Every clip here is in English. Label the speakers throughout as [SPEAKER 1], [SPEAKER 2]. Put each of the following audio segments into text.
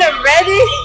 [SPEAKER 1] finally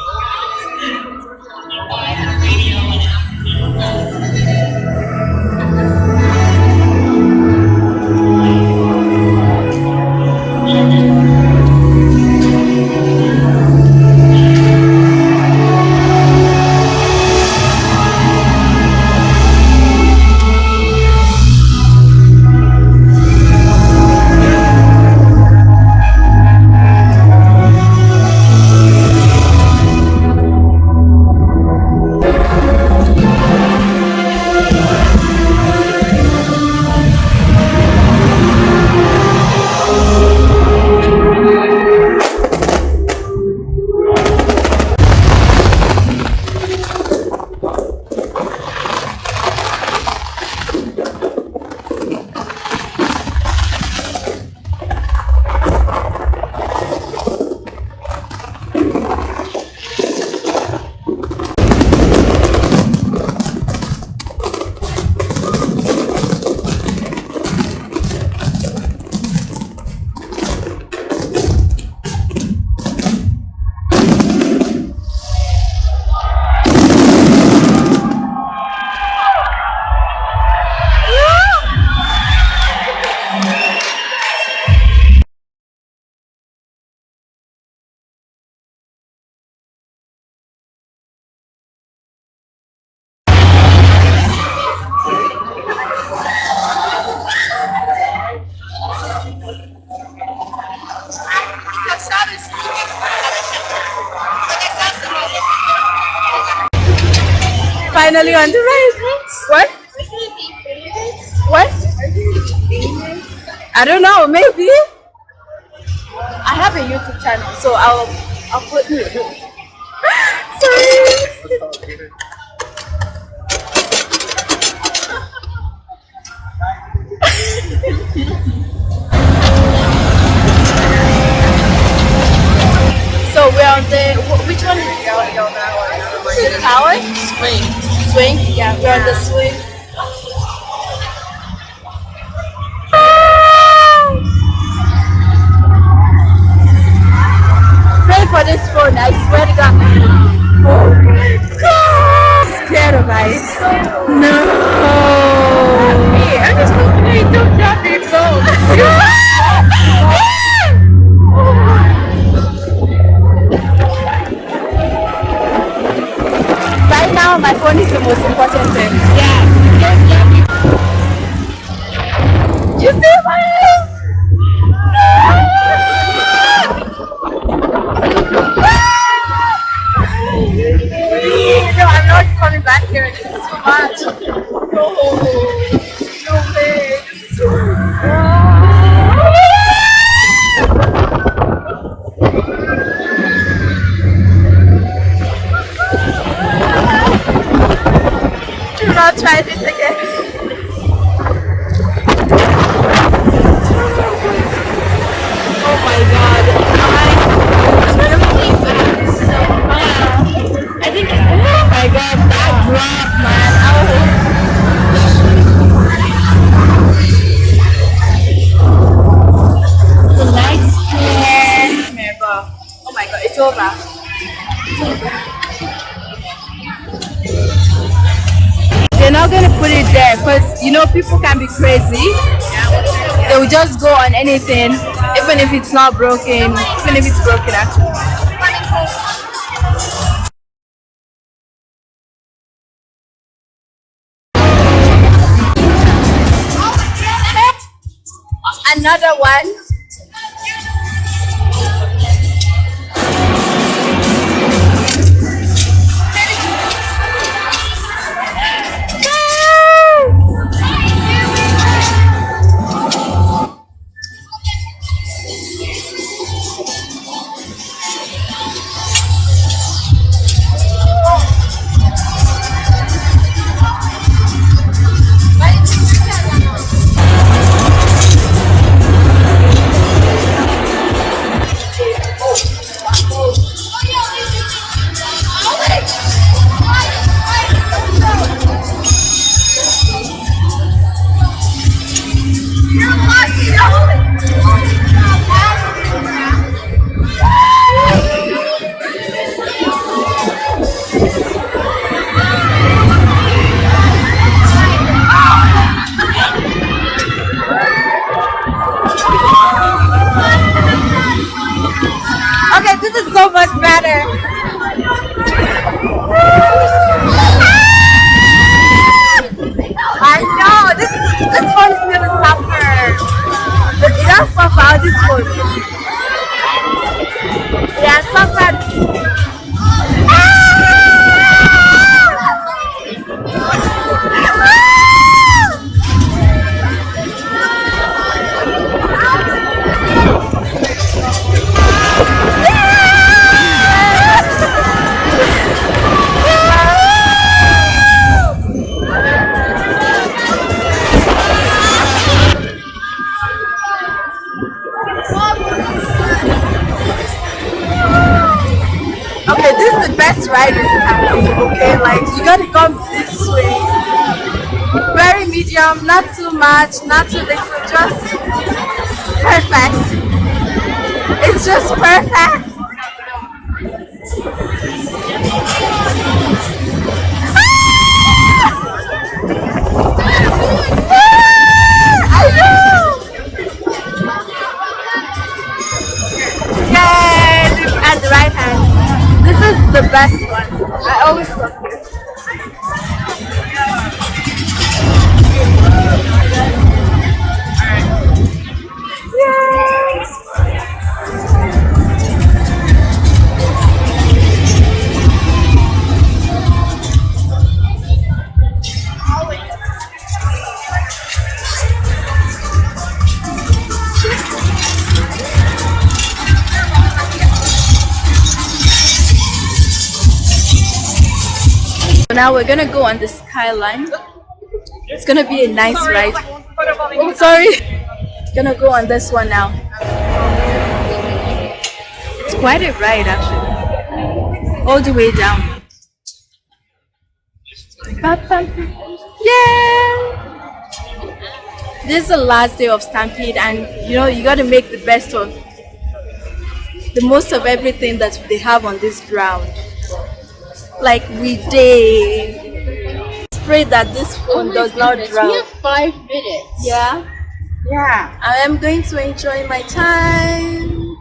[SPEAKER 1] I don't know, maybe. I have a YouTube channel, so I'll I'll put Sorry. so we're on the which one is the tower?
[SPEAKER 2] Swing
[SPEAKER 1] swing? Yeah, we're on the swing. For this phone, I swear to God. Oh my God! Scared of ice. No! Hey, I'm just hoping they don't drop your phone. Oh my god, it's over. It's over. Not gonna put it there because you know people can be crazy they will just go on anything even if it's not broken even if it's broken actually another one. Very medium, not too much, not too little, just perfect. It's just perfect. Ah! Look at the right hand. This is the best one. I always Now we're gonna go on the skyline. It's gonna be a nice ride. Sorry. Gonna go on this one now. It's quite a ride actually. All the way down. Yeah! This is the last day of Stampede and you know you gotta make the best of the most of everything that they have on this ground. Like we did. Pray that this oh phone does not drop.
[SPEAKER 2] We have five minutes.
[SPEAKER 1] Yeah.
[SPEAKER 2] Yeah.
[SPEAKER 1] I am going to enjoy my time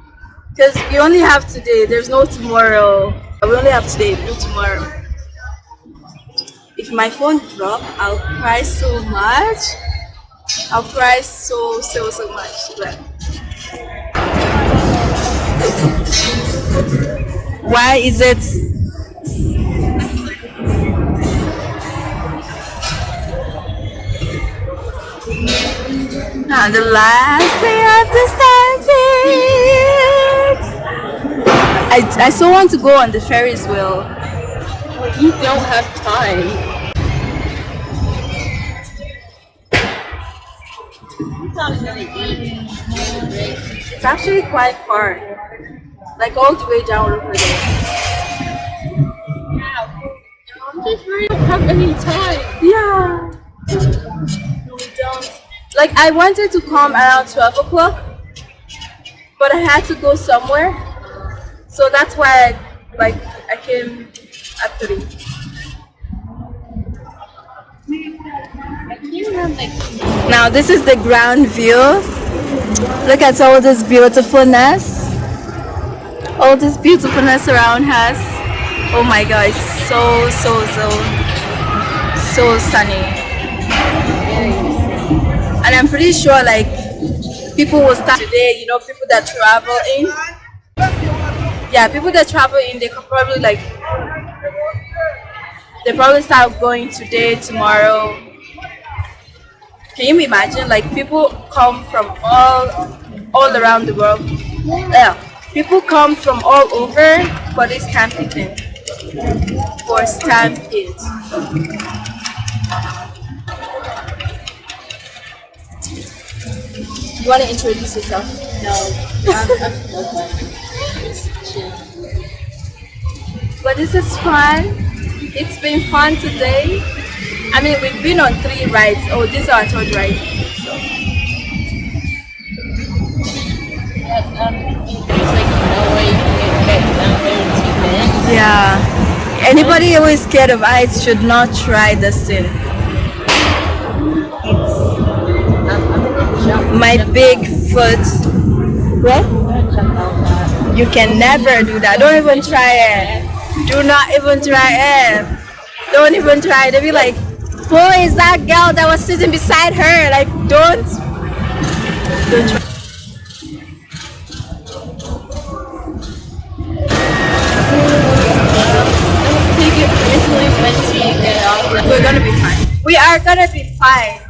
[SPEAKER 1] because we only have today. There's no tomorrow. We only have today. No tomorrow. If my phone drop, I'll cry so much. I'll cry so so so much. But why is it? On the last day of the stampede. I, I so want to go on the Ferris wheel.
[SPEAKER 2] You don't have time.
[SPEAKER 1] It's actually quite far. Like all the way down over there.
[SPEAKER 2] Just really don't have any time.
[SPEAKER 1] Yeah. Like I wanted to come around 12 o'clock, but I had to go somewhere. So that's why I, like I came at 3.
[SPEAKER 2] I can't remember like
[SPEAKER 1] Now this is the ground view. Look at all this beautifulness. All this beautifulness around us. Oh my god, it's so so so so sunny. I'm pretty sure like people will start today. You know, people that travel in. Yeah, people that travel in, they could probably like they probably start going today, tomorrow. Can you imagine? Like people come from all all around the world. Yeah, people come from all over for this camping thing. For stampede. You want to introduce yourself?
[SPEAKER 2] No.
[SPEAKER 1] But this is fun. It's been fun today. I mean, we've been on three rides. Oh, this is our third ride. So,
[SPEAKER 2] But, um, there's like no way you can get down there in two minutes.
[SPEAKER 1] yeah. Anybody who is scared of heights should not try this thing. My big foot. What? You can never do that. Don't even try it. Do not even try it. Don't even try. They'll be like, who is that girl that was sitting beside her? Like, don't. Don't try. We're gonna be fine. We are gonna be fine.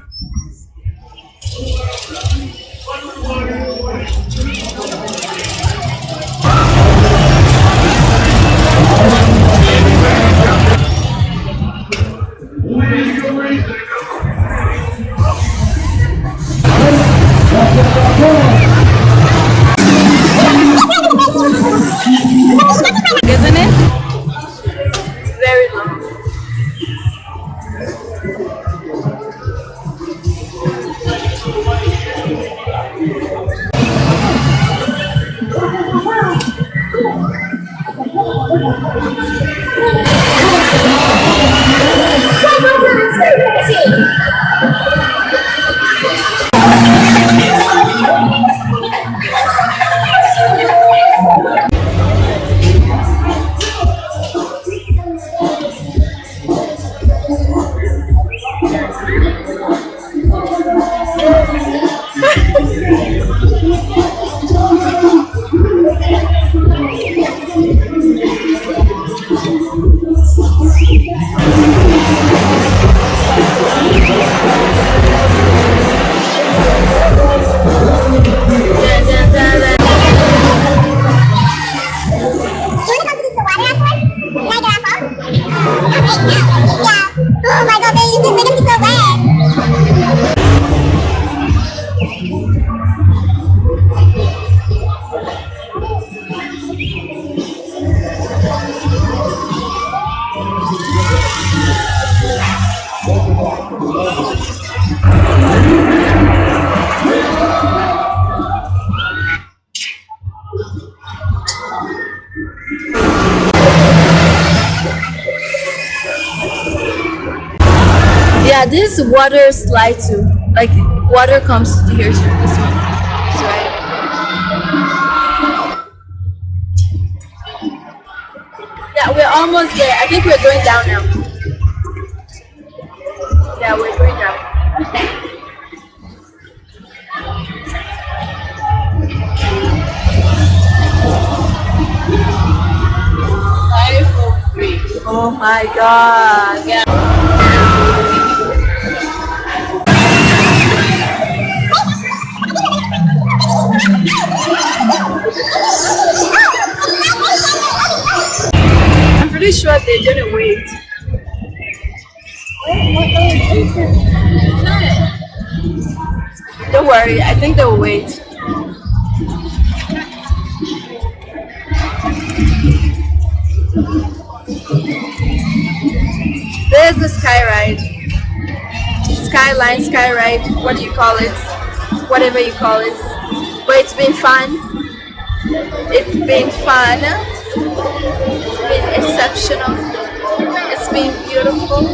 [SPEAKER 1] Isn't it? Water slide too. Like water comes here to this one. Right. Yeah, we're almost there. I think we're going down now. Yeah, we're going down. Oh my god.
[SPEAKER 2] Yeah.
[SPEAKER 1] Pretty sure they didn't wait. Don't worry, I think they'll wait. There's the sky ride. Skyline, sky ride, what do you call it? Whatever you call it. But it's been fun. It's been fun. It's been exceptional. It's been beautiful.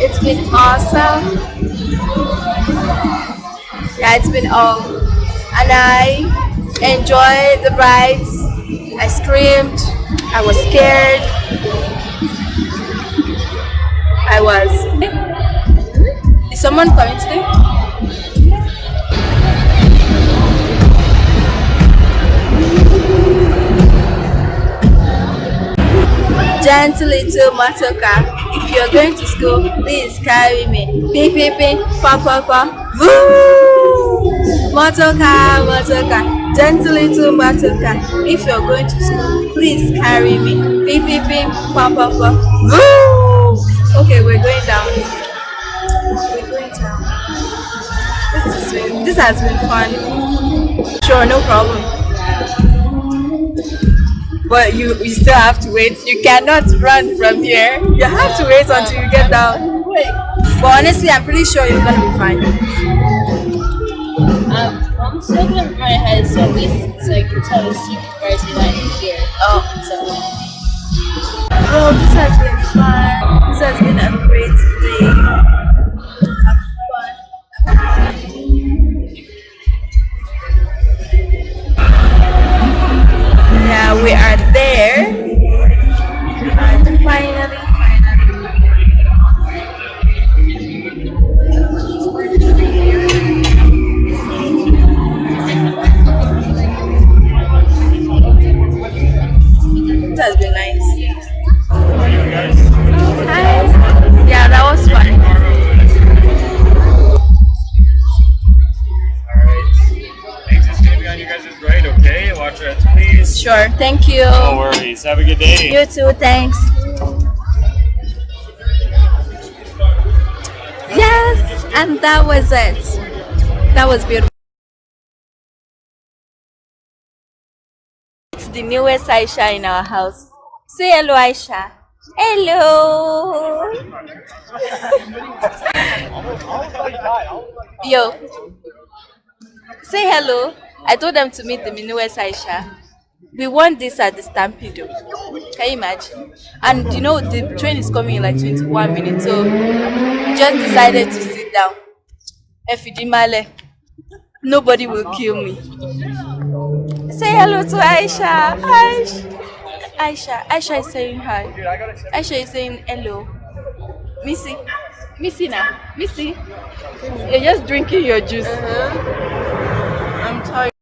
[SPEAKER 1] It's been awesome. Yeah, it's been all. And I enjoyed the rides. I screamed. I was scared. I was. Is someone coming today? Gentle little motorcar. If you're going to school, please carry me. Ping, ping, ping, pa, pa, pa. Woo! Motorcar, motorcar. Gentle little motorcar. If you're going to school, please carry me. Ping, ping, ping, pa, pa, pa. Woo! Okay, we're going down. We're going down. This, is this has been fun. Sure, no problem.
[SPEAKER 2] But you, you still have to wait. You cannot run from here.
[SPEAKER 1] You have to wait until you get down. But honestly, I'm pretty sure you're gonna be fine.
[SPEAKER 2] Um, I'm still gonna my head so at least so I can tell the supervisor that I'm here.
[SPEAKER 1] Oh.
[SPEAKER 2] So
[SPEAKER 1] Oh, this has been fun. This has been a
[SPEAKER 3] okay? Watch your heads, please.
[SPEAKER 1] Sure. Thank you.
[SPEAKER 3] No worries. Have a good day.
[SPEAKER 1] You too. Thanks. Yes, and that was it. That was beautiful. It's the newest Aisha in our house. Say hello, Aisha. Hello. Yo. Say hello. I told them to meet the newest Aisha. We won this at the Stampede. Can you imagine? And you know the train is coming in like 21 minutes, so we just decided to sit down. Efidimale. Nobody will kill me. Say hello to Aisha. Aisha. Aisha. Aisha is saying hi. Aisha is saying hello. Missy. Missy now. Missy. You're just drinking your juice. Uh-huh. I'm tired.